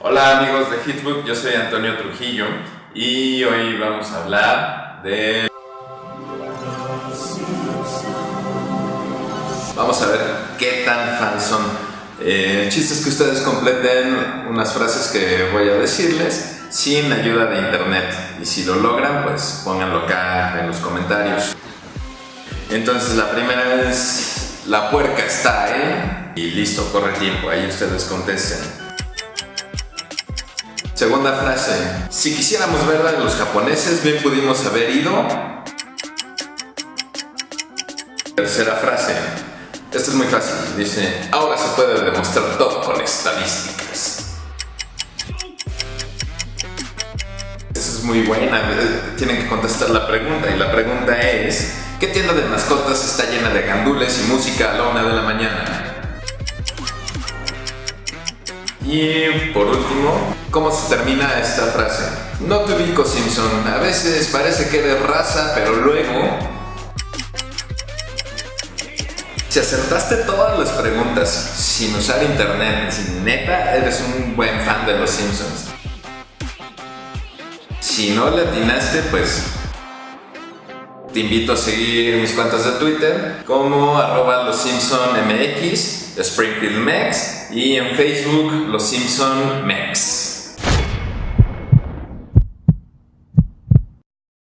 Hola amigos de Hitbook, yo soy Antonio Trujillo y hoy vamos a hablar de... Vamos a ver qué tan fans son. Eh, el chiste es que ustedes completen unas frases que voy a decirles sin ayuda de internet y si lo logran pues pónganlo acá en los comentarios. Entonces la primera es la puerca está, ¿eh? Y listo, corre tiempo, ahí ustedes contesten. Segunda frase. Si quisiéramos ver a los japoneses, bien pudimos haber ido. Tercera frase. Esta es muy fácil. Dice, ahora se puede demostrar todo con estadísticas. Esta es muy buena. Tienen que contestar la pregunta. Y la pregunta es, ¿qué tienda de mascotas está llena de gandules y música a la una de la mañana? Y por último, ¿cómo se termina esta frase? No te ubico Simpson, a veces parece que eres raza, pero luego... Si acertaste todas las preguntas sin usar internet, sin neta, eres un buen fan de los Simpsons. Si no le atinaste, pues te invito a seguir mis cuentas de Twitter como arroba los Simpson MX, Springfield Mex y en Facebook los Simpson Mex.